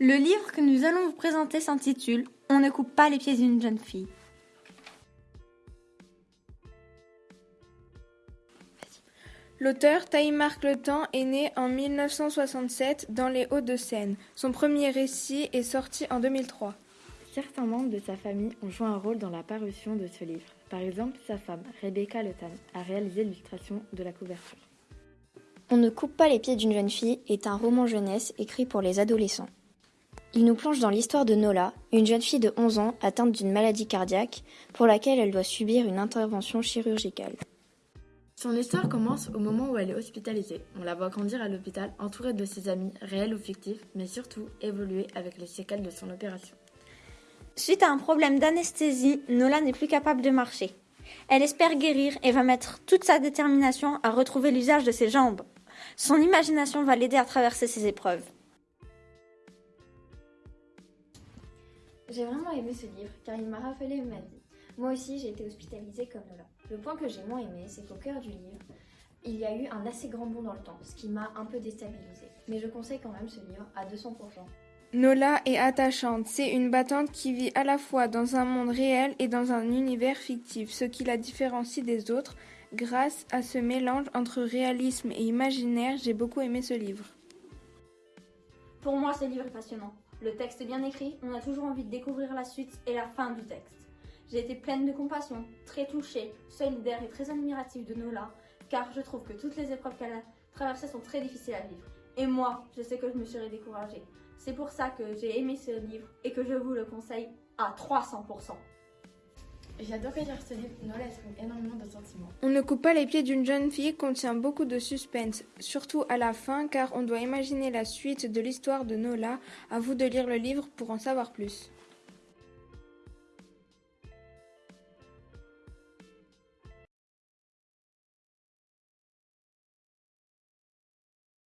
Le livre que nous allons vous présenter s'intitule On ne coupe pas les pieds d'une jeune fille. L'auteur Taïmarc Letemps est né en 1967 dans les Hauts-de-Seine. Son premier récit est sorti en 2003. Certains membres de sa famille ont joué un rôle dans la parution de ce livre. Par exemple, sa femme, Rebecca Letan, a réalisé l'illustration de la couverture. On ne coupe pas les pieds d'une jeune fille est un roman jeunesse écrit pour les adolescents. Il nous plonge dans l'histoire de Nola, une jeune fille de 11 ans atteinte d'une maladie cardiaque pour laquelle elle doit subir une intervention chirurgicale. Son histoire commence au moment où elle est hospitalisée. On la voit grandir à l'hôpital entourée de ses amis, réels ou fictifs, mais surtout évoluer avec les séquelles de son opération. Suite à un problème d'anesthésie, Nola n'est plus capable de marcher. Elle espère guérir et va mettre toute sa détermination à retrouver l'usage de ses jambes. Son imagination va l'aider à traverser ces épreuves. J'ai vraiment aimé ce livre car il m'a rappelé ma vie. Moi aussi, j'ai été hospitalisée comme Nola. Le point que j'ai moins aimé, c'est qu'au cœur du livre, il y a eu un assez grand bond dans le temps, ce qui m'a un peu déstabilisée. Mais je conseille quand même ce livre à 200%. Nola est attachante, c'est une battante qui vit à la fois dans un monde réel et dans un univers fictif, ce qui la différencie des autres. Grâce à ce mélange entre réalisme et imaginaire, j'ai beaucoup aimé ce livre. Pour moi, ce livre est passionnant. Le texte est bien écrit, on a toujours envie de découvrir la suite et la fin du texte. J'ai été pleine de compassion, très touchée, solidaire et très admirative de Nola, car je trouve que toutes les épreuves qu'elle a traversées sont très difficiles à vivre. Et moi, je sais que je me serais découragée. C'est pour ça que j'ai aimé ce livre et que je vous le conseille à 300%. J'ai adoré lire ce livre, Nola exprime énormément de sentiments. On ne coupe pas les pieds d'une jeune fille contient beaucoup de suspense, surtout à la fin car on doit imaginer la suite de l'histoire de Nola. À vous de lire le livre pour en savoir plus.